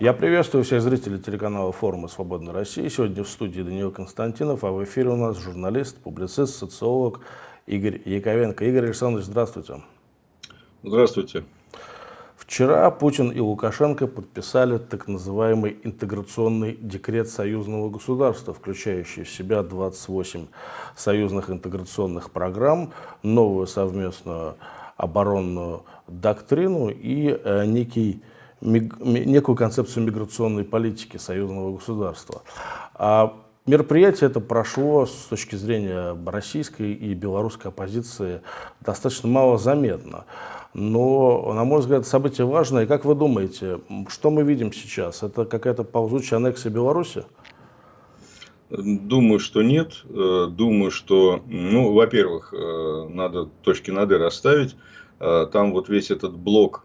Я приветствую всех зрителей телеканала форума «Свободной России». Сегодня в студии Даниил Константинов, а в эфире у нас журналист, публицист, социолог Игорь Яковенко. Игорь Александрович, здравствуйте. Здравствуйте. Вчера Путин и Лукашенко подписали так называемый интеграционный декрет союзного государства, включающий в себя 28 союзных интеграционных программ, новую совместную оборонную доктрину и э, некий некую концепцию миграционной политики союзного государства. А мероприятие это прошло с точки зрения российской и белорусской оппозиции достаточно мало заметно. Но, на мой взгляд, событие важное. Как вы думаете, что мы видим сейчас? Это какая-то ползучая аннексия Беларуси? Думаю, что нет. Э, думаю, что, ну, во-первых, э, надо точки над «и» расставить. Э, там вот весь этот блок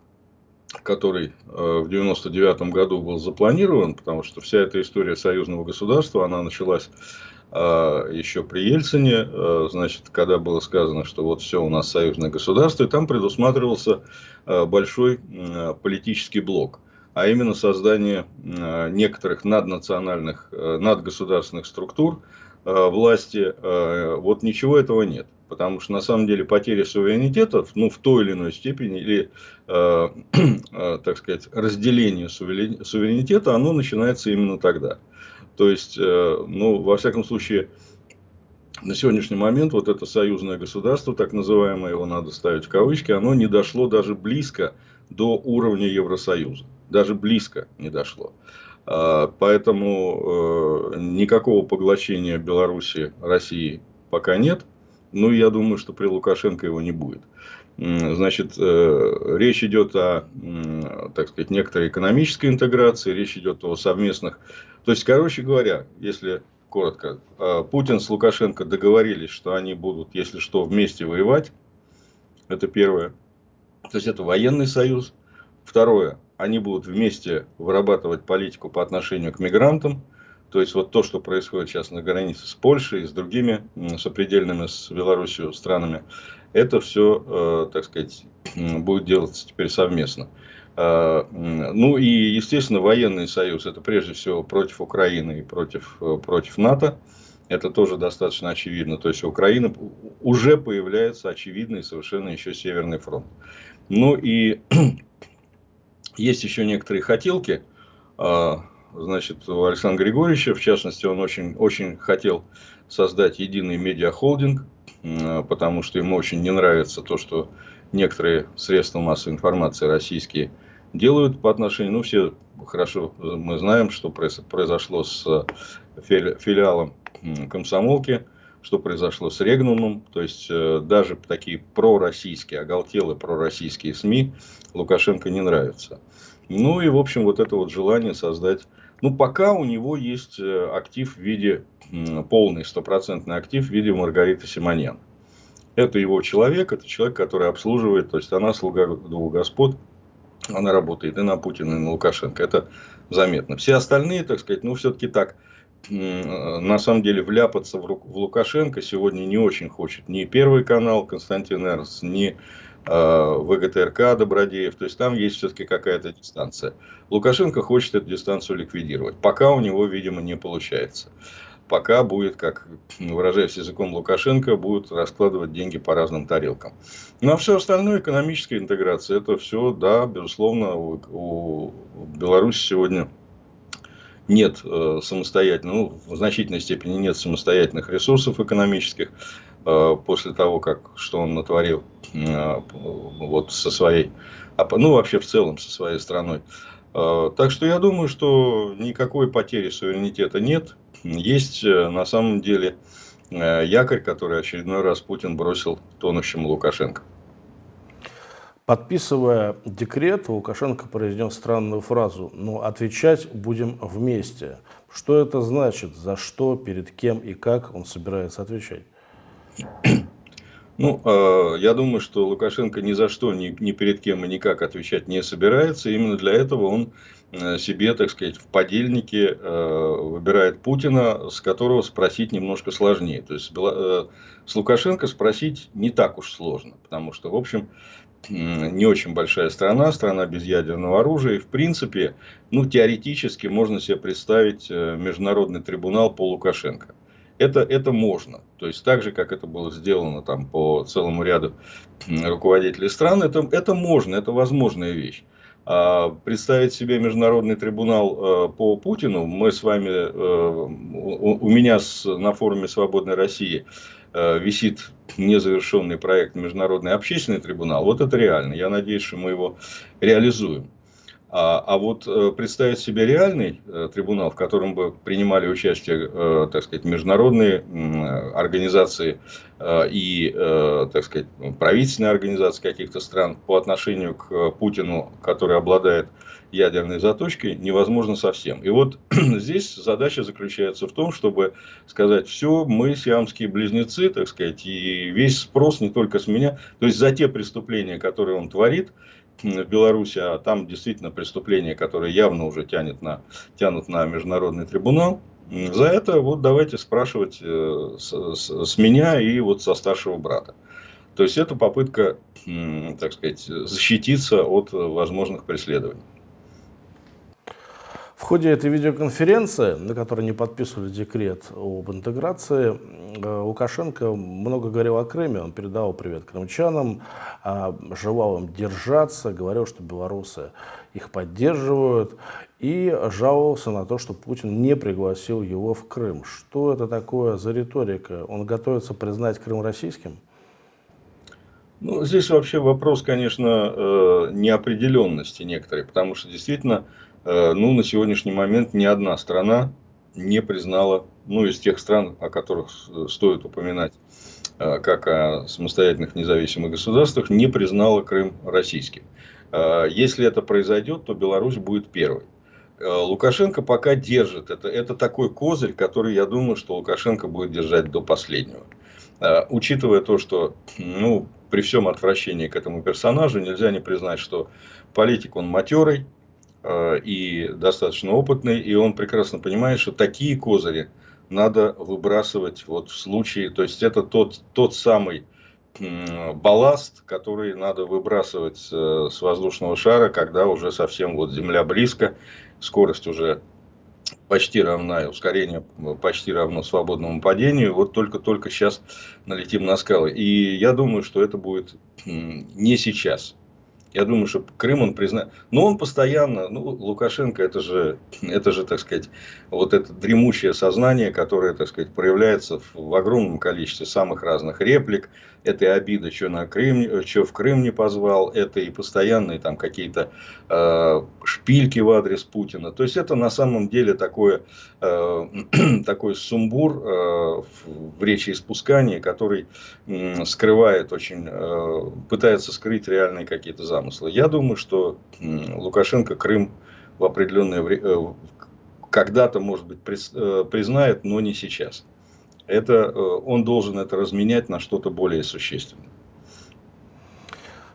который э, в 99 году был запланирован, потому что вся эта история союзного государства, она началась э, еще при Ельцине, э, значит, когда было сказано, что вот все у нас союзное государство, и там предусматривался большой политический блок, а именно создание некоторых наднациональных, надгосударственных структур власти. Вот ничего этого нет потому что на самом деле потеря суверенитета, ну, в той или иной степени, или, э, э, так сказать, разделение суверенитета, оно начинается именно тогда. То есть, э, ну, во всяком случае, на сегодняшний момент вот это союзное государство, так называемое, его надо ставить в кавычки, оно не дошло даже близко до уровня Евросоюза. Даже близко не дошло. А, поэтому э, никакого поглощения Беларуси России пока нет. Ну, я думаю, что при Лукашенко его не будет. Значит, э, речь идет о, так сказать, некоторой экономической интеграции, речь идет о совместных... То есть, короче говоря, если коротко, э, Путин с Лукашенко договорились, что они будут, если что, вместе воевать. Это первое. То есть, это военный союз. Второе, они будут вместе вырабатывать политику по отношению к мигрантам. То есть, вот то, что происходит сейчас на границе с Польшей и с другими сопредельными с Белоруссией странами, это все, э, так сказать, будет делаться теперь совместно. Э, ну и, естественно, военный союз, это прежде всего против Украины и против, э, против НАТО. Это тоже достаточно очевидно. То есть, у Украины уже появляется очевидный совершенно еще Северный фронт. Ну и есть еще некоторые хотелки значит, у Александра Григорьевича. В частности, он очень, очень хотел создать единый медиахолдинг, потому что ему очень не нравится то, что некоторые средства массовой информации российские делают по отношению, ну, все хорошо мы знаем, что произошло с филиалом комсомолки, что произошло с Регнумом, то есть э, даже такие пророссийские, оголтелые пророссийские СМИ Лукашенко не нравятся. Ну и, в общем, вот это вот желание создать ну, пока у него есть э, актив в виде, полный стопроцентный актив в виде Маргариты Симоньян. Это его человек, это человек, который обслуживает, то есть она слуга двух господ, она работает и на Путина, и на Лукашенко. Это заметно. Все остальные, так сказать, ну, все-таки так, на самом деле, вляпаться в Лукашенко сегодня не очень хочет ни Первый канал Константин Эрнст, ни Э, ВГТРК Добродеев, то есть там есть все-таки какая-то дистанция. Лукашенко хочет эту дистанцию ликвидировать, пока у него, видимо, не получается. Пока будет, как выражаясь языком Лукашенко, будут раскладывать деньги по разным тарелкам. Ну а все остальное, экономическая интеграция, это все, да, безусловно, у Беларуси сегодня нет э, самостоятельно, ну, в значительной степени нет самостоятельных ресурсов экономических. Э, после того, как что он натворил э, вот со своей, ну вообще в целом со своей страной. Э, так что я думаю, что никакой потери суверенитета нет. Есть на самом деле якорь, который очередной раз Путин бросил тонущему Лукашенко. Подписывая декрет, Лукашенко произнес странную фразу «Ну, отвечать будем вместе». Что это значит? За что, перед кем и как он собирается отвечать? Ну, э, я думаю, что Лукашенко ни за что, ни, ни перед кем и никак отвечать не собирается. Именно для этого он э, себе, так сказать, в подельнике э, выбирает Путина, с которого спросить немножко сложнее. То есть, с Лукашенко спросить не так уж сложно, потому что, в общем, не очень большая страна, страна без ядерного оружия. И, в принципе, ну, теоретически можно себе представить э, международный трибунал по Лукашенко. Это, это можно. То есть, так же, как это было сделано там, по целому ряду руководителей стран, это, это можно, это возможная вещь. А представить себе международный трибунал э, по Путину, мы с вами, э, у меня на форуме «Свободной России» э, висит незавершенный проект «Международный общественный трибунал». Вот это реально. Я надеюсь, что мы его реализуем. А, а вот э, представить себе реальный э, трибунал, в котором бы принимали участие, э, так сказать, международные организации и, так сказать, правительственные организации каких-то стран по отношению к Путину, который обладает ядерной заточкой, невозможно совсем. И вот здесь задача заключается в том, чтобы сказать, все, мы сиамские близнецы, так сказать, и весь спрос не только с меня, то есть за те преступления, которые он творит, в Беларуси, а там действительно преступления, которые явно уже тянет на, тянут на международный трибунал. За это вот давайте спрашивать э, с, с, с меня и вот со старшего брата. То есть это попытка, так сказать, защититься от возможных преследований. В ходе этой видеоконференции, на которой не подписывали декрет об интеграции, э, Лукашенко много говорил о Крыме. Он передал привет крымчанам, а, желал им держаться, говорил, что белорусы их поддерживают и жаловался на то, что Путин не пригласил его в Крым. Что это такое за риторика? Он готовится признать Крым российским? Ну, здесь вообще вопрос, конечно, э, неопределенности некоторой, потому что действительно Э, ну, на сегодняшний момент ни одна страна не признала, ну, из тех стран, о которых стоит упоминать, э, как о самостоятельных независимых государствах, не признала Крым российским. Э, если это произойдет, то Беларусь будет первой. Лукашенко пока держит. Это, это такой козырь, который, я думаю, что Лукашенко будет держать до последнего. Учитывая то, что ну, при всем отвращении к этому персонажу нельзя не признать, что политик он матерый, Э, и достаточно опытный, и он прекрасно понимает, что такие козыри надо выбрасывать вот в случае, то есть это тот, тот самый балласт, который надо выбрасывать э, с воздушного шара, когда уже совсем вот Земля близко, скорость уже почти равна, ускорение почти равно свободному падению, вот только-только сейчас налетим на скалы. И я думаю, что это будет не сейчас. Я думаю, что Крым он признает. Но он постоянно, ну, Лукашенко, это же, это же, так сказать, вот это дремучее сознание, которое, так сказать, проявляется в огромном количестве самых разных реплик. Это и обида, что, на Крым, что в Крым не позвал, это и постоянные там какие-то э, шпильки в адрес Путина. То есть, это на самом деле такое, э, такой сумбур э, в речи испускания, который э, скрывает очень, э, пытается скрыть реальные какие-то замыслы. Я думаю, что Лукашенко Крым в определенное время, э, когда-то, может быть, э, признает, но не сейчас. Это, э, он должен это разменять на что-то более существенное.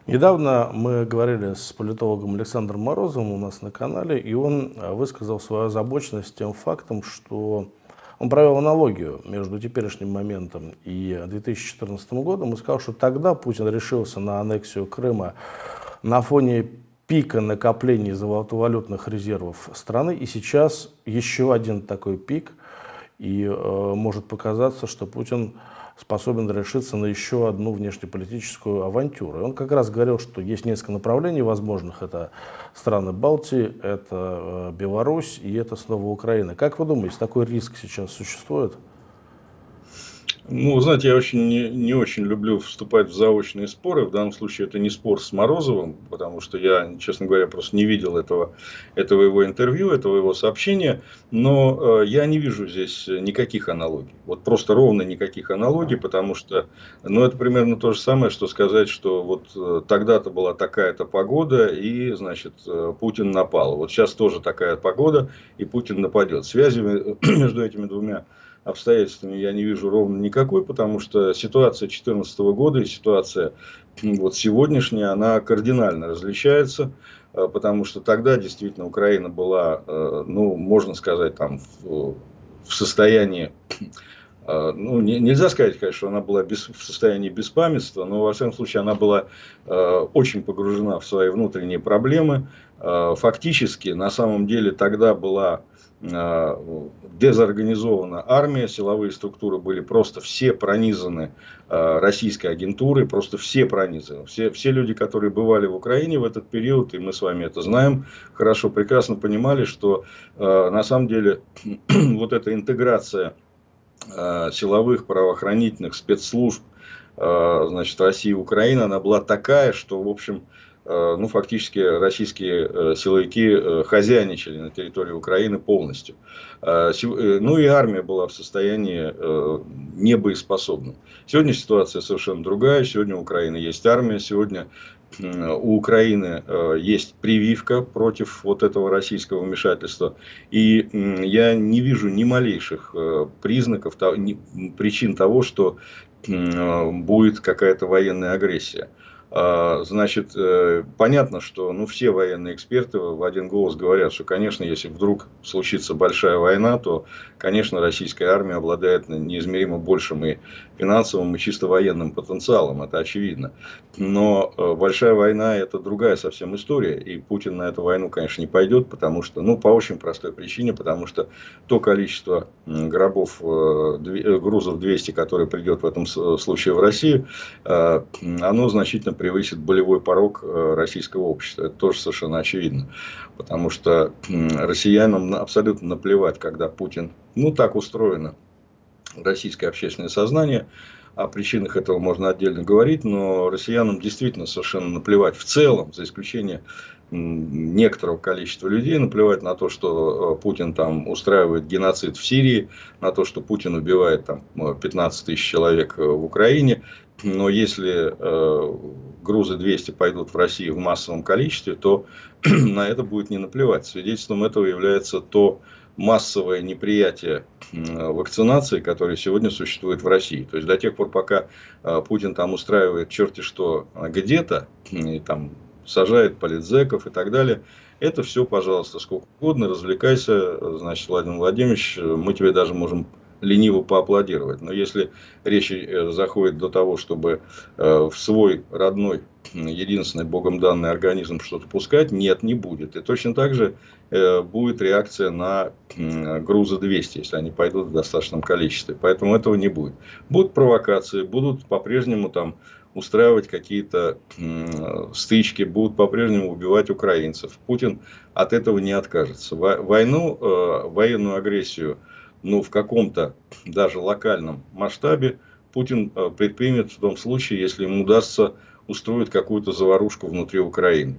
Недавно мы говорили с политологом Александром Морозовым у нас на канале, и он высказал свою озабоченность тем фактом, что он провел аналогию между теперешним моментом и 2014 годом и сказал, что тогда Путин решился на аннексию Крыма на фоне пика накоплений золотовалютных резервов страны. И сейчас еще один такой пик. И э, может показаться, что Путин способен решиться на еще одну внешнеполитическую авантюру. И он как раз говорил, что есть несколько направлений возможных. Это страны Балтии, это э, Беларусь и это снова Украина. Как вы думаете, такой риск сейчас существует? Ну, знаете, я очень не, не очень люблю вступать в заочные споры. В данном случае это не спор с Морозовым, потому что я, честно говоря, просто не видел этого, этого его интервью, этого его сообщения. Но э, я не вижу здесь никаких аналогий. Вот просто ровно никаких аналогий, потому что, ну, это примерно то же самое, что сказать, что вот э, тогда-то была такая-то погода, и, значит, э, Путин напал. Вот сейчас тоже такая погода, и Путин нападет. Связи между этими двумя обстоятельствами я не вижу ровно никакой, потому что ситуация 2014 года и ситуация вот сегодняшняя, она кардинально различается, э, потому что тогда действительно Украина была, э, ну, можно сказать, там, в, состоянии а, ну, не, нельзя сказать, конечно, она была без, в состоянии беспамятства, но, во всяком случае, она была э, очень погружена в свои внутренние проблемы. Э, фактически, на самом деле, тогда была э, дезорганизована армия, силовые структуры были просто все пронизаны э, российской агентурой, просто все пронизаны. Все, все люди, которые бывали в Украине в этот период, и мы с вами это знаем, хорошо, прекрасно понимали, что э, на самом деле вот эта интеграция Э, силовых правоохранительных спецслужб э, значит, России и Украины, она была такая, что, в общем, э, ну, фактически российские силовики хозяйничали на территории Украины полностью. Ну и армия была в состоянии небоеспособна. Сегодня ситуация совершенно другая. Сегодня у Украины есть армия. Сегодня у Украины э, есть прививка против вот этого российского вмешательства. И я не вижу ни малейших э, признаков, причин того, что будет какая-то военная агрессия. А, значит, э, понятно, что ну, все военные эксперты в один голос говорят, что, конечно, если вдруг случится большая война, то, конечно, российская армия обладает неизмеримо большим и финансовым, и чисто военным потенциалом, это очевидно. Но э, большая война – это другая совсем история, и Путин на эту войну, конечно, не пойдет, потому что, ну, по очень простой причине, потому что то количество гробов, э, грузов 200, которое придет в этом случае в Россию, оно значительно превысит болевой порог э, российского общества. Это тоже совершенно очевидно. Потому что россиянам абсолютно наплевать, когда Путин, ну так устроено российское общественное сознание, о причинах этого можно отдельно говорить, но россиянам действительно совершенно наплевать в целом, за исключением некоторого количества людей, наплевать на то, что э, Путин там устраивает геноцид в Сирии, на то, что Путин убивает там 15 тысяч человек э, в Украине, но если э, грузы 200 пойдут в Россию в массовом количестве, то на это будет не наплевать. Свидетельством этого является то массовое неприятие вакцинации, которое сегодня существует в России. То есть до тех пор, пока э, Путин там устраивает черти что где-то, и там сажает политзеков и так далее, это все, пожалуйста, сколько угодно, развлекайся, значит, Владимир Владимирович, мы тебе даже можем лениво поаплодировать. Но если речь э, заходит до того, чтобы э, в свой родной, единственный богом данный организм что-то пускать, нет, не будет. И точно так же э, будет реакция на грузы 200, если они пойдут в достаточном количестве. Поэтому этого не будет. Будут провокации, будут по-прежнему там устраивать какие-то стычки, будут по-прежнему убивать украинцев. Путин от этого не откажется. Войну, военную агрессию ну, в каком-то даже локальном масштабе Путин э, предпримет в том случае, если ему удастся устроить какую-то заварушку внутри Украины.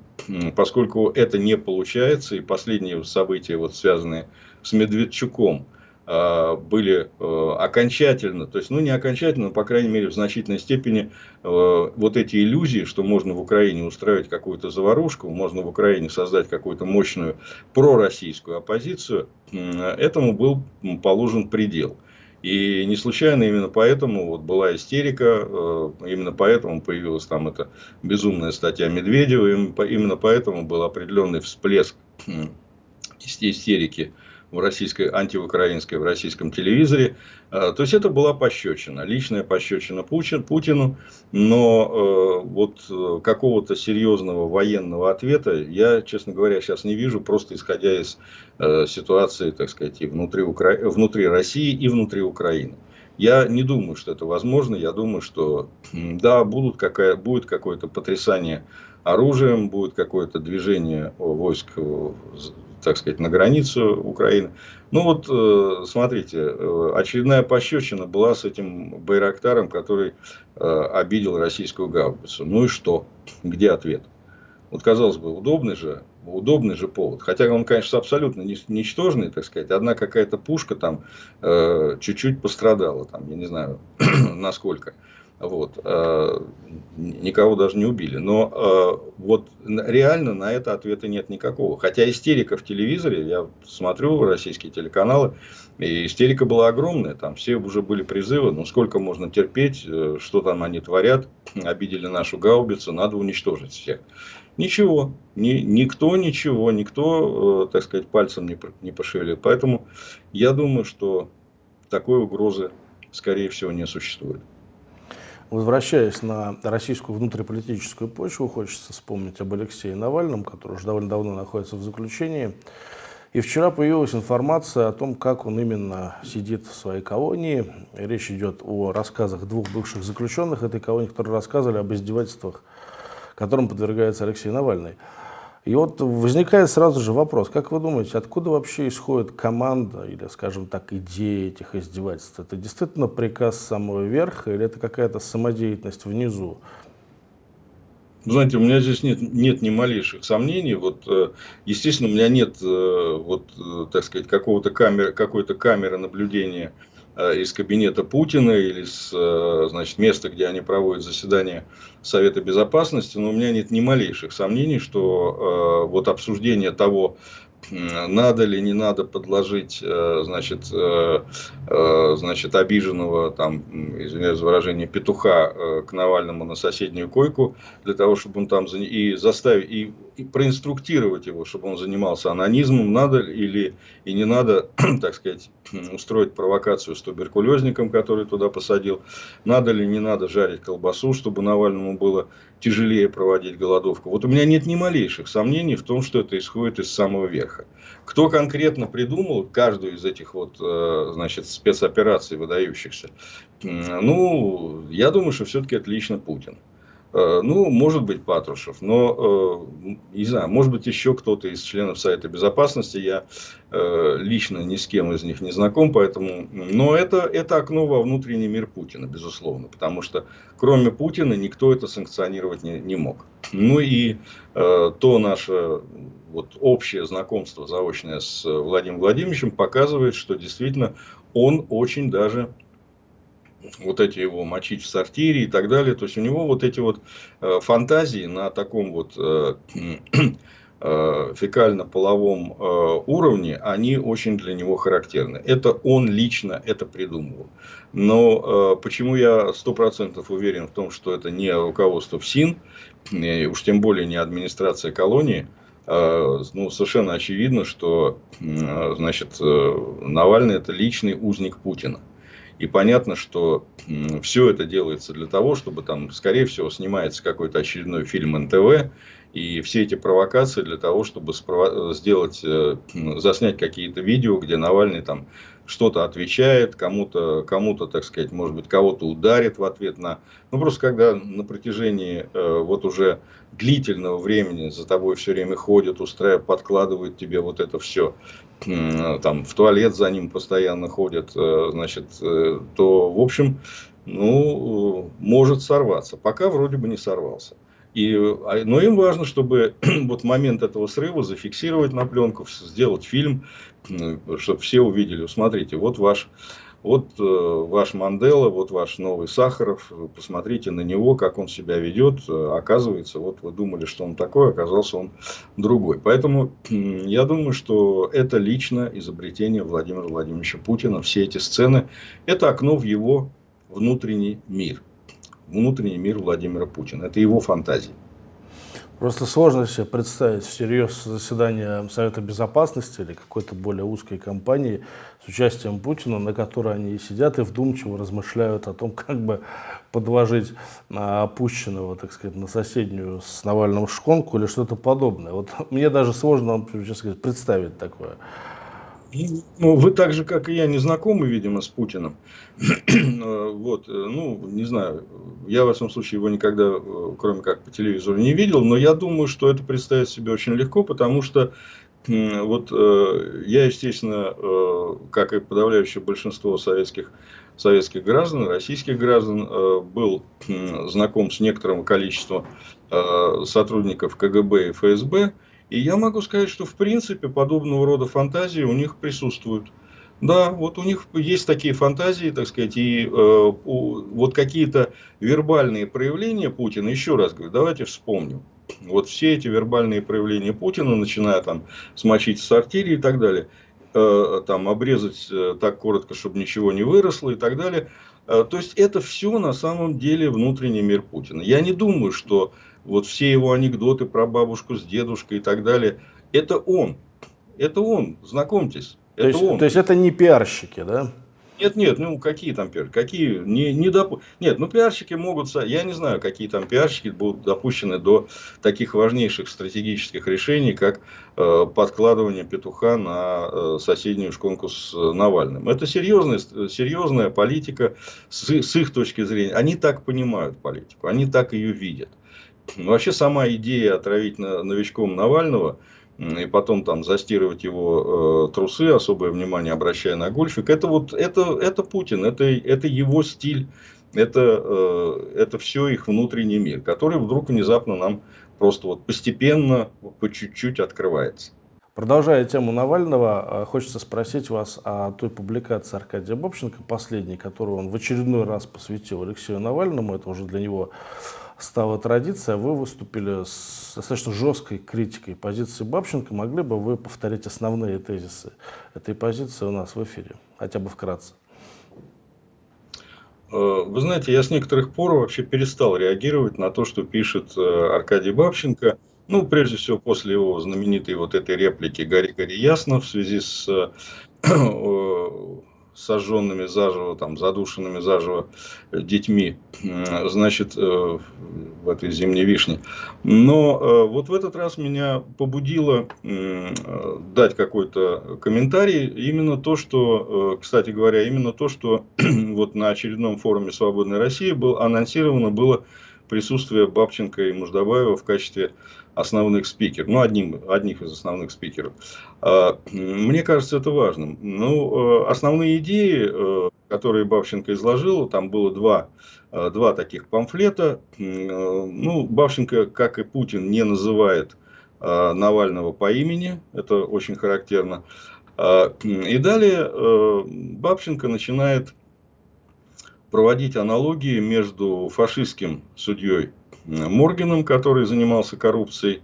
Поскольку это не получается, и последние события, вот, связанные с Медведчуком, были э, окончательно, то есть, ну не окончательно, но, по крайней мере, в значительной степени э, вот эти иллюзии, что можно в Украине устраивать какую-то заварушку, можно в Украине создать какую-то мощную пророссийскую оппозицию, этому был положен предел. И не случайно именно поэтому вот была истерика, именно поэтому появилась там эта безумная статья Медведева, именно поэтому был определенный всплеск истерики в российской, антиукраинской, в российском телевизоре. А, то есть, это была пощечина, личная пощечина Путин, Путину, но э, вот э, какого-то серьезного военного ответа я, честно говоря, сейчас не вижу, просто исходя из э, ситуации, так сказать, и внутри, Укра... внутри России, и внутри Украины. Я не думаю, что это возможно. Я думаю, что да, будут какая, будет какое-то потрясание оружием, будет какое-то движение войск так сказать, на границу Украины. Ну вот, э, смотрите, э, очередная пощечина была с этим Байрактаром, который э, обидел российскую гаубицу. Ну и что? Где ответ? Вот, казалось бы, удобный же, удобный же повод. Хотя он, конечно, абсолютно ничтожный, так сказать. Одна какая-то пушка там чуть-чуть пострадала, там, я не знаю, насколько. Вот. Э, никого даже не убили. Но э, вот реально на это ответа нет никакого. Хотя истерика в телевизоре, я смотрю российские телеканалы, и истерика была огромная. Там все уже были призывы, ну сколько можно терпеть, э, что там они творят, обидели нашу гаубицу, надо уничтожить всех. Ничего, ни, никто ничего, никто, так сказать, пальцем не, не пошевелил. Поэтому я думаю, что такой угрозы скорее всего, не существует. Возвращаясь на российскую внутриполитическую почву, хочется вспомнить об Алексее Навальном, который уже довольно давно находится в заключении. И вчера появилась информация о том, как он именно сидит в своей колонии. Речь идет о рассказах двух бывших заключенных этой колонии, которые рассказывали об издевательствах, которым подвергается Алексей Навальный. И вот возникает сразу же вопрос, как вы думаете, откуда вообще исходит команда или, скажем так, идея этих издевательств? Это действительно приказ самого верха или это какая-то самодеятельность внизу? Знаете, у меня здесь нет, нет ни малейших сомнений. Вот, э, естественно, у меня нет, э, вот, э, так сказать, какого-то камеры, какой-то камеры наблюдения из кабинета Путина или с значит, места, где они проводят заседание Совета Безопасности, но у меня нет ни малейших сомнений, что вот обсуждение того, надо ли не надо подложить, э, значит, э, э, значит, обиженного, там, извиняюсь за выражение, петуха к Навальному на соседнюю койку, для того, чтобы он там и заставить, и, проинструктировать его, чтобы он занимался анонизмом, надо или и не надо, так сказать, устроить провокацию с туберкулезником, который туда посадил, надо ли не надо жарить колбасу, чтобы Навальному было тяжелее проводить голодовку. Вот у меня нет ни малейших сомнений в том, что это исходит из самого верха. Кто конкретно придумал каждую из этих вот, э, значит, спецопераций выдающихся? Ну, я думаю, что все-таки это лично Путин. Э, ну, может быть, Патрушев, но, э, не знаю, может быть, еще кто-то из членов Совета Безопасности. Я э, лично ни с кем из них не знаком, поэтому... Но это, это окно во внутренний мир Путина, безусловно, потому что кроме Путина никто это санкционировать не, не мог. Ну и то наше вот, общее знакомство заочное с Владимиром Владимировичем показывает, что действительно он очень даже вот эти его мочить в сортире и так далее. То есть у него вот эти вот э, фантазии на таком вот э, э, фекально-половом уровне, они очень для него характерны. Это он лично это придумывал. Но почему я сто процентов уверен в том, что это не руководство ФСИН, и уж тем более не администрация колонии, ну, совершенно очевидно, что значит, Навальный это личный узник Путина. И понятно, что все это делается для того, чтобы там, скорее всего, снимается какой-то очередной фильм НТВ, и все эти провокации для того, чтобы сделать, э, заснять какие-то видео, где Навальный там что-то отвечает, кому-то, кому-то, так сказать, может быть, кого-то ударит в ответ на... Ну, просто когда на протяжении э, вот уже длительного времени за тобой все время ходят, устраивают, подкладывают тебе вот это все, э, там, в туалет за ним постоянно ходят, э, значит, э, то, в общем, ну, может сорваться. Пока вроде бы не сорвался. И, а, но им важно, чтобы вот момент этого срыва зафиксировать на пленку, сделать фильм, чтобы все увидели. Смотрите, вот ваш, вот э, ваш Мандела, вот ваш новый Сахаров, посмотрите на него, как он себя ведет. Оказывается, вот вы думали, что он такой, оказался он другой. Поэтому я думаю, что это лично изобретение Владимира Владимировича Путина. Все эти сцены, это окно в его внутренний мир внутренний мир Владимира Путина. Это его фантазии. Просто сложно себе представить всерьез заседание Совета Безопасности или какой-то более узкой компании с участием Путина, на которой они сидят и вдумчиво размышляют о том, как бы подложить опущенного, так сказать, на соседнюю с Навальным шконку или что-то подобное. Вот мне даже сложно, честно сказать, представить такое. Ну, вы так же, как и я, не знакомы, видимо, с Путиным. вот, э, ну, не знаю, я, в этом случае, его никогда, э, кроме как по телевизору, не видел, но я думаю, что это представить себе очень легко, потому что вот э, я, естественно, как и подавляющее большинство советских, советских граждан, российских граждан, был знаком с некоторым количеством сотрудников КГБ и ФСБ, и я могу сказать, что в принципе подобного рода фантазии у них присутствуют. Да, вот у них есть такие фантазии, так сказать, и э, у, вот какие-то вербальные проявления Путина, еще раз говорю, давайте вспомним. Вот все эти вербальные проявления Путина, начиная там смочить сортире и так далее, э, там обрезать э, так коротко, чтобы ничего не выросло и так далее. Э, то есть это все на самом деле внутренний мир Путина. Я не думаю, что вот все его анекдоты про бабушку с дедушкой и так далее, это он. Это он, знакомьтесь. Это то, есть, он. то есть это не пиарщики, да? Нет, нет, ну какие там пиарщики? Какие? Не, не доп... Нет, ну пиарщики могут... Я не знаю, какие там пиарщики будут допущены до таких важнейших стратегических решений, как э, подкладывание петуха на э, соседнюю шконку с э, Навальным. Это серьезная, серьезная политика с, с их точки зрения. Они так понимают политику, они так ее видят. Вообще сама идея отравить новичком Навального – и потом там застирывать его э, трусы, особое внимание обращая на гольфик, это вот это, это Путин, это, это его стиль, это, э, это все их внутренний мир, который вдруг внезапно нам просто вот постепенно, по чуть-чуть открывается. Продолжая тему Навального, э, хочется спросить вас о той публикации Аркадия Бобченко, последней, которую он в очередной раз посвятил Алексею Навальному. Это уже для него стала традиция, вы выступили с достаточно жесткой критикой позиции Бабченко. Могли бы вы повторить основные тезисы этой позиции у нас в эфире, хотя бы вкратце? Э, вы знаете, я с некоторых пор вообще перестал реагировать на то, что пишет э, Аркадий Бабченко. Ну, прежде всего, после его знаменитой вот этой реплики «Гори, гори ясно» в связи с э, сожженными заживо, там, задушенными заживо детьми, значит, э, в этой зимней вишне. Но э, вот в этот раз меня побудило дать какой-то комментарий, именно то, что, э, кстати говоря, именно то, что вот на очередном форуме «Свободной России» было анонсировано было присутствие Бабченко и Муждабаева в качестве основных спикеров, ну, одним, одних из основных спикеров. А, мне кажется, это важным. Ну, э, основные идеи, э, которые Бабченко изложил, там было два, э, два таких памфлета. Ну, Бабченко, как и Путин, не называет Навального по имени, это очень характерно. А, и далее Бабченко начинает проводить аналогии между фашистским судьей Моргином, который занимался коррупцией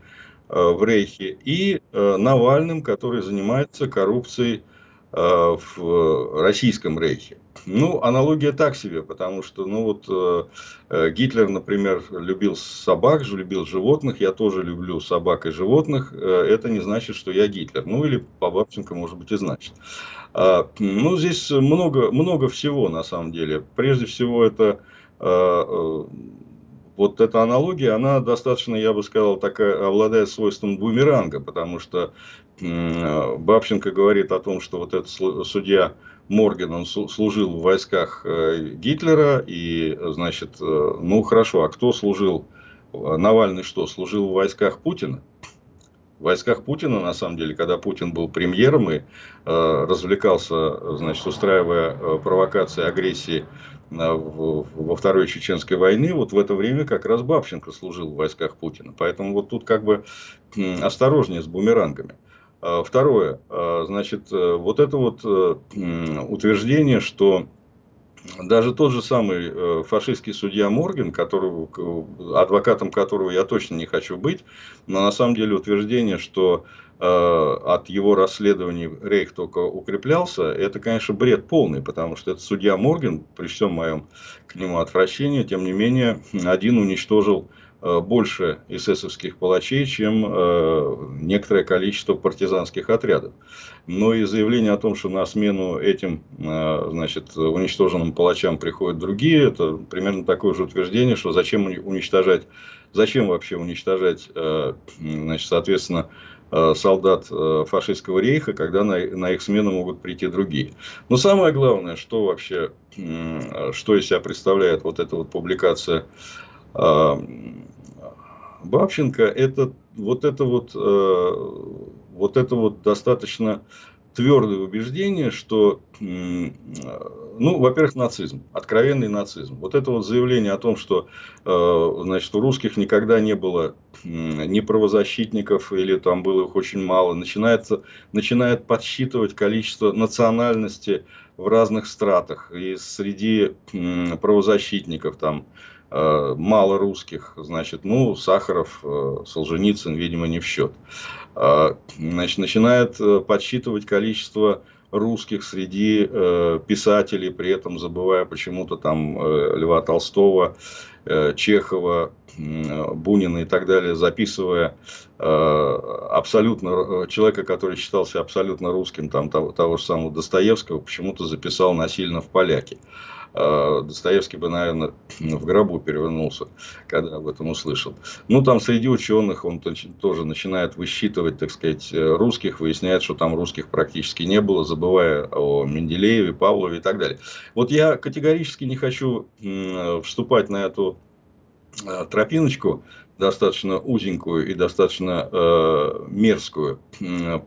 э, в Рейхе, и э, Навальным, который занимается коррупцией э, в Российском Рейхе. Ну, аналогия так себе, потому что, ну вот, Гитлер, например, любил собак, любил животных, я тоже люблю собак и животных, это не значит, что я Гитлер. Ну, или по Бабченко, может быть, и значит. А, ну, здесь много, много всего, на самом деле. Прежде всего, это вот эта аналогия, она достаточно, я бы сказал, такая, обладает свойством бумеранга, потому что Бабченко говорит о том, что вот этот судья Морген, он служил в войсках э, Гитлера, и, значит, э, ну хорошо, а кто служил? Навальный что, служил в войсках Путина? В войсках Путина, на самом деле, когда Путин был премьером и э, развлекался, значит, устраивая э, провокации, агрессии во Второй Чеченской войны, вот в это время как раз Бабченко служил в войсках Путина. Поэтому вот тут как бы осторожнее с бумерангами. А, второе, а, значит, э, вот это вот э, утверждение, что даже тот же самый э, фашистский судья Морген, которого, адвокатом которого я точно не хочу быть, но на самом деле утверждение, что э, от его расследований Рейх только укреплялся, это, конечно, бред полный, потому что этот судья Морген, при всем моем к нему отвращении, тем не менее, один уничтожил больше эсэсовских палачей, чем э, некоторое количество партизанских отрядов. Но и заявление о том, что на смену этим э, значит, уничтоженным палачам приходят другие, это примерно такое же утверждение, что зачем уничтожать, зачем вообще уничтожать, значит, соответственно, солдат фашистского рейха, когда на, на их смену могут прийти другие. Но самое главное, что вообще, что из себя представляет вот эта вот публикация Бабченко это вот это вот, э, вот это вот достаточно твердое убеждение, что, ну, во-первых, нацизм, откровенный нацизм. Вот это вот заявление о том, что, э, значит, у русских никогда не было ни правозащитников, или там было их очень мало, начинается, начинает подсчитывать количество национальности в разных стратах. И среди правозащитников там мало русских, значит, ну, Сахаров, э, Солженицын, видимо, не в счет. Э, значит, начинает подсчитывать количество русских, среди э, писателей, при этом забывая почему-то там э, Льва Толстого, э, Чехова, э, Бунина и так далее, записывая э, абсолютно э, человека, который считался абсолютно русским, там того, того же самого Достоевского, почему-то записал насильно в поляки. А, Достоевский бы, наверное, в гробу перевернулся, когда об этом услышал. Ну, там среди ученых он тоже начинает высчитывать, так сказать, русских, выясняет, что там русских практически не было, забывая о Менделееве, Павлове и так далее. Вот я категорически не хочу вступать на эту а, тропиночку, достаточно узенькую и достаточно э, мерзкую.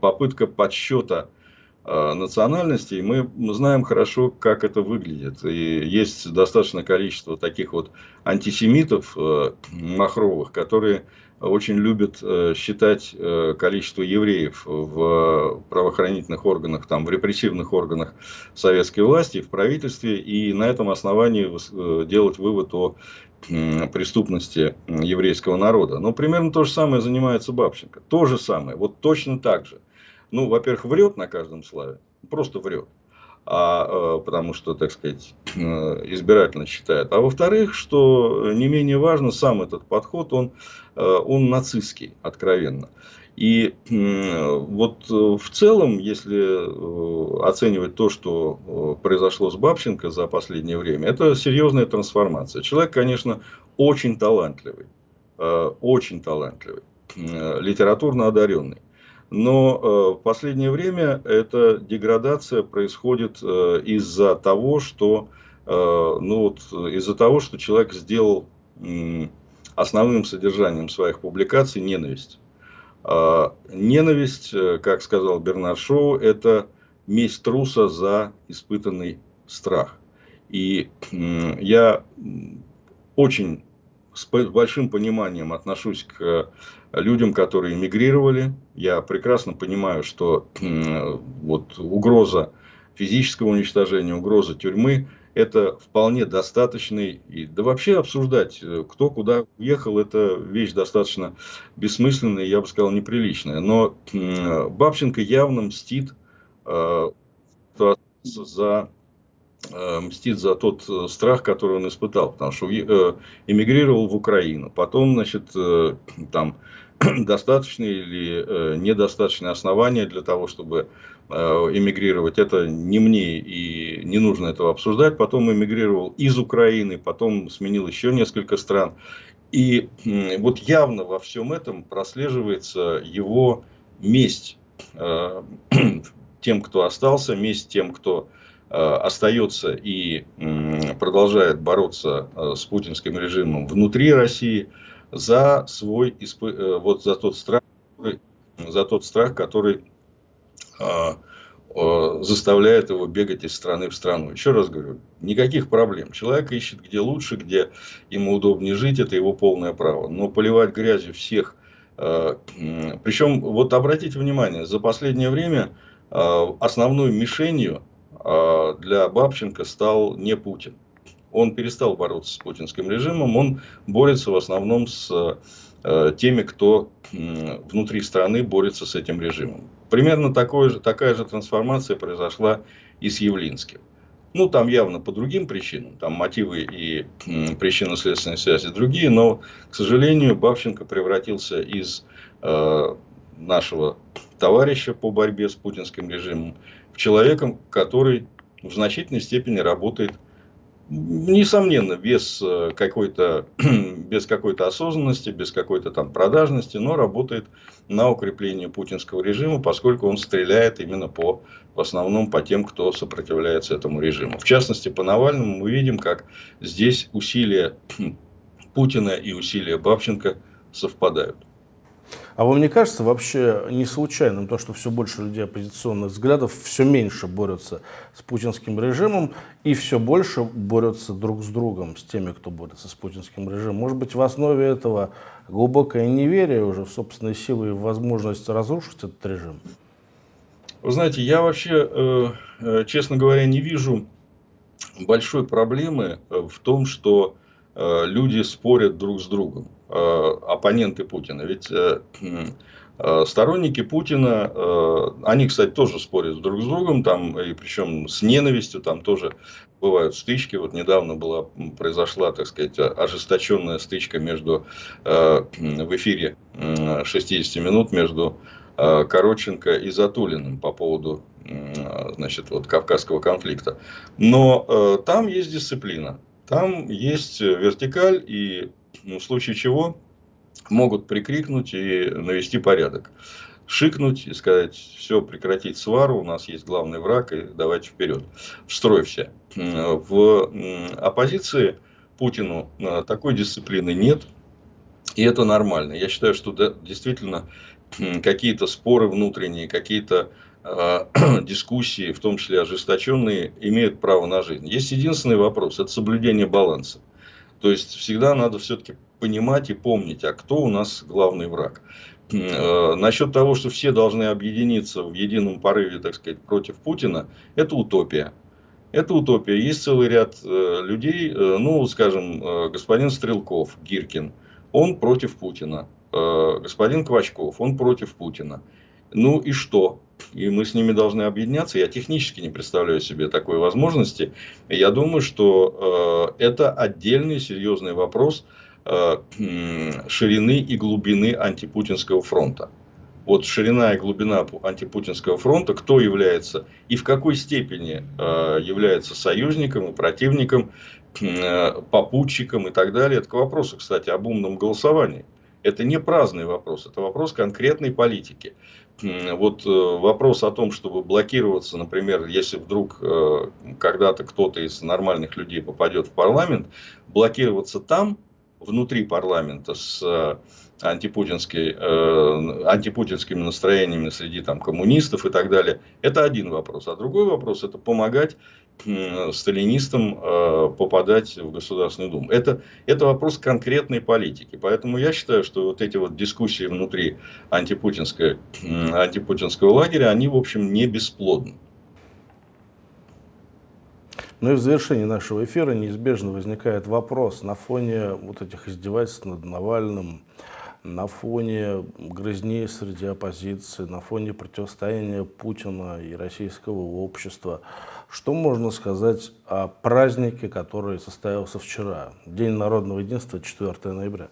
Попытка подсчета Э, национальностей, мы знаем хорошо, как это выглядит. И есть достаточное количество таких вот антисемитов э, махровых, которые очень любят э, считать количество евреев в правоохранительных органах, там, в репрессивных органах советской власти, в правительстве, и на этом основании делать вывод о преступности еврейского народа. Но примерно то же самое занимается Бабченко. То же самое, вот точно так же ну, во-первых, врет на каждом слове, просто врет. А, э, потому что, так сказать, э, избирательно считает. А во-вторых, что не менее важно, сам этот подход, он, э, он нацистский, откровенно. И вот в целом, если оценивать то, что произошло с Бабченко за последнее время, это серьезная трансформация. Человек, конечно, очень талантливый, очень талантливый, литературно одаренный. Но э, в последнее время эта деградация происходит э, из-за того, что э, ну вот из-за того, что человек сделал основным содержанием своих публикаций ненависть. А, ненависть, как сказал Бернар Шоу, это месть труса за испытанный страх. И я очень с большим пониманием отношусь к людям, которые эмигрировали. Я прекрасно понимаю, что вот угроза физического уничтожения, угроза тюрьмы – это вполне достаточный, и, да вообще обсуждать, э, кто куда уехал, это вещь достаточно бессмысленная, я бы сказал, неприличная. Но Бабченко явно мстит э, за мстит за тот э, страх, который он испытал, потому что э, эмигрировал в Украину. Потом, значит, там достаточные или недостаточные основания для того, чтобы эмигрировать. Это не мне и не нужно этого обсуждать. Потом эмигрировал из Украины, потом сменил еще несколько стран. И вот явно во всем этом прослеживается его месть тем, кто остался, месть тем, кто Э, остается и продолжает бороться э, с путинским режимом внутри России за свой э, вот за тот страх, за тот страх, который заставляет его бегать из страны в страну. Еще раз говорю, никаких проблем. Человек ищет где лучше, где ему удобнее жить, это его полное право. Но поливать грязью всех, причем вот обратите внимание, за последнее время основной мишенью для Бабченко стал не Путин. Он перестал бороться с путинским режимом, он борется в основном с э, теми, кто внутри страны борется с этим режимом. Примерно такой же, такая же трансформация произошла и с Явлинским. Ну, там явно по другим причинам, там мотивы и причинно-следственные связи другие, но, к сожалению, Бабченко превратился из э, нашего товарища по борьбе с путинским режимом человеком, который в значительной степени работает, несомненно, без э, какой-то без какой-то осознанности, без какой-то там продажности, но работает на укрепление путинского режима, поскольку он стреляет именно по, в основном по тем, кто сопротивляется этому режиму. В частности, по Навальному мы видим, как здесь усилия Путина и усилия Бабченко совпадают. А вам не кажется вообще не случайным то, что все больше людей оппозиционных взглядов все меньше борются с путинским режимом и все больше борются друг с другом, с теми, кто борется с путинским режимом? Может быть, в основе этого глубокое неверие уже в собственные силы и возможность разрушить этот режим? Вы знаете, я вообще, э, э, честно говоря, не вижу большой проблемы в том, что э, люди спорят друг с другом. Э, оппоненты Путина. Ведь э, Э, сторонники Путина, они, кстати, тоже спорят друг с другом, там, и причем с ненавистью, там тоже бывают стычки. Вот недавно была, произошла, так сказать, ожесточенная стычка между, в эфире 60 минут между Короченко и Затулиным по поводу значит, вот, кавказского конфликта. Но там есть дисциплина, там есть вертикаль, и в случае чего могут прикрикнуть и навести порядок. Шикнуть и сказать, все, прекратить свару, у нас есть главный враг, и давайте вперед. В. В оппозиции Путину э, такой дисциплины нет, и это нормально. Я считаю, что да, действительно какие-то споры внутренние, какие-то э, дискуссии, в том числе ожесточенные, имеют право на жизнь. Есть единственный вопрос, это соблюдение баланса. То есть всегда надо все-таки понимать и помнить, а кто у нас главный враг. Э, насчет того, что все должны объединиться в едином порыве, так сказать, против Путина, это утопия. Это утопия. Есть целый ряд э, людей, э, ну, скажем, господин Стрелков, Гиркин, он против Путина. Господин Квачков, он против Путина. Ну и что? И мы с ними должны объединяться. Я технически не представляю себе такой возможности. Я думаю, что это отдельный серьезный вопрос Э, ширины и глубины антипутинского фронта. Вот ширина и глубина антипутинского фронта, кто является и в какой степени э, является союзником и противником, э, попутчиком и так далее. Это к вопросу, кстати, об умном голосовании. Это не праздный вопрос, это вопрос конкретной политики. Вот вопрос о том, чтобы блокироваться, например, если вдруг когда-то кто-то из нормальных людей попадет в парламент, блокироваться там, внутри парламента с э, антипутинской, э, антипутинскими настроениями среди там, коммунистов и так далее, это один вопрос. А другой вопрос – это помогать э, сталинистам э, попадать в Государственную Думу. Это, это вопрос конкретной политики. Поэтому я считаю, что вот эти вот дискуссии внутри антипутинской, антипутинского лагеря, они, в общем, не бесплодны. Ну и в завершении нашего эфира неизбежно возникает вопрос на фоне вот этих издевательств над Навальным, на фоне грызней среди оппозиции, на фоне противостояния Путина и российского общества. Что можно сказать о празднике, который состоялся вчера, День народного единства, 4 ноября?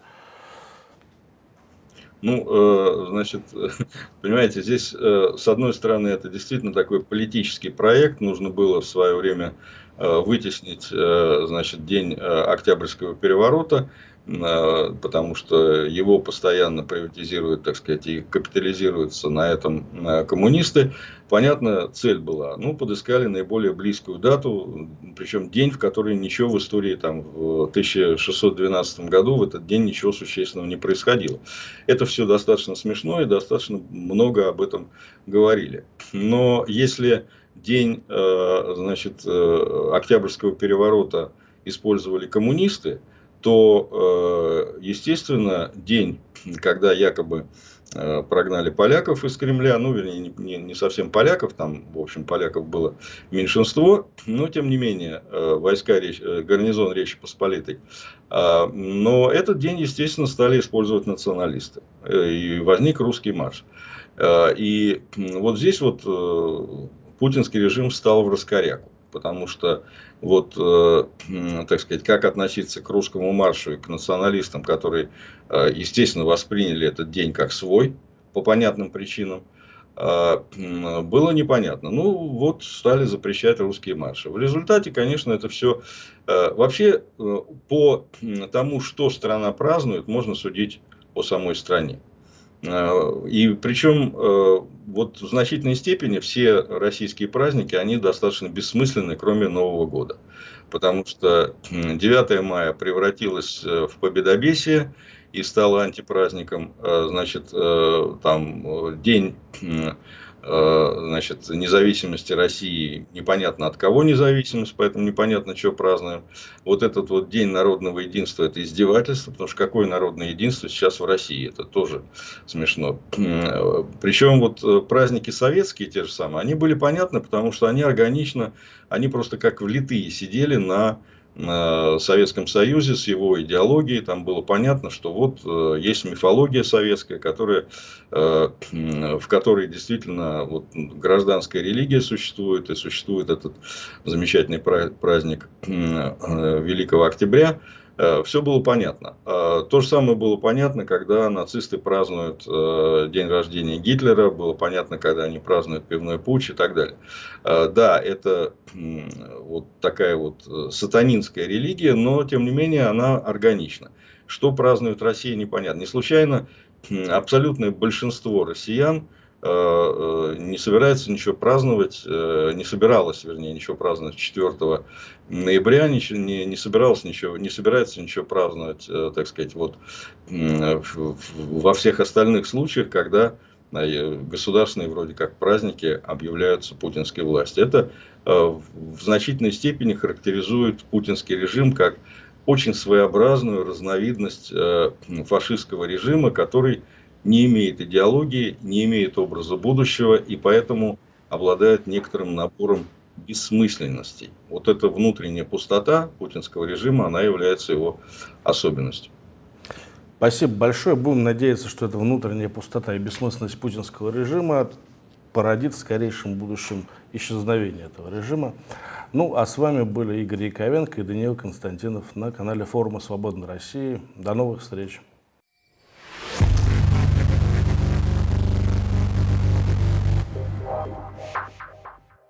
Ну, э, значит, понимаете, здесь, э, с одной стороны, это действительно такой политический проект. Нужно было в свое время Э, вытеснить значит, день Октябрьского переворота, потому что его постоянно приватизируют, так сказать, и капитализируются на этом коммунисты. Понятно, цель была. Ну, подыскали наиболее близкую дату, причем день, в который ничего в истории там, в 1612 году, в этот день ничего существенного не происходило. Это все достаточно смешно и достаточно много об этом говорили. Но если день э, значит, э, Октябрьского переворота использовали коммунисты, то, э, естественно, день, когда якобы прогнали поляков из Кремля, ну, вернее, не, не совсем поляков, там, в общем, поляков было меньшинство, но, тем не менее, войска, гарнизон Речи Посполитой. Но этот день, естественно, стали использовать националисты, и возник русский марш. И вот здесь вот путинский режим встал в раскоряку. Потому что, вот, э, так сказать, как относиться к русскому маршу и к националистам, которые, э, естественно, восприняли этот день как свой, по понятным причинам, э, было непонятно. Ну, вот стали запрещать русские марши. В результате, конечно, это все... Э, вообще, э, по тому, что страна празднует, можно судить о самой стране. Э, и причем э, вот в значительной степени все российские праздники, они достаточно бессмысленны, кроме Нового года. Потому что 9 мая превратилось э, в победобесие и стало антипраздником. Значит, там день значит, независимости России, непонятно от кого независимость, поэтому непонятно, что празднуем. Вот этот вот День народного единства, это издевательство, потому что какое народное единство сейчас в России, это тоже смешно. Причем вот э, праздники советские те же самые, они были понятны, потому что они органично, они просто как влитые сидели на Советском Союзе с его идеологией. Там было понятно, что вот есть мифология советская, которая, в которой действительно вот гражданская религия существует, и существует этот замечательный праздник Великого Октября. Э, все было понятно. Э, то же самое было понятно, когда нацисты празднуют э, день рождения Гитлера, было понятно, когда они празднуют пивной путь и так далее. Да, это вот такая вот сатанинская религия, но тем не менее она органична. Что празднует Россия, непонятно. Не случайно абсолютное большинство россиян не собирается ничего праздновать, э, не собиралась, вернее, ничего праздновать 4 ноября, ничего, не, не собиралась ничего, не собирается ничего праздновать, так сказать, вот во всех остальных случаях, когда государственные вроде как праздники объявляются путинской власти. Это в значительной степени характеризует путинский режим как очень своеобразную разновидность фашистского режима, который не имеет идеологии, не имеет образа будущего и поэтому обладает некоторым набором бессмысленностей. Вот эта внутренняя пустота путинского режима, она является его особенностью. Спасибо большое. Будем надеяться, что эта внутренняя пустота и бессмысленность путинского режима породит в скорейшем будущем исчезновение этого режима. Ну, а с вами были Игорь Яковенко и Даниил Константинов на канале форума «Свободной России». До новых встреч!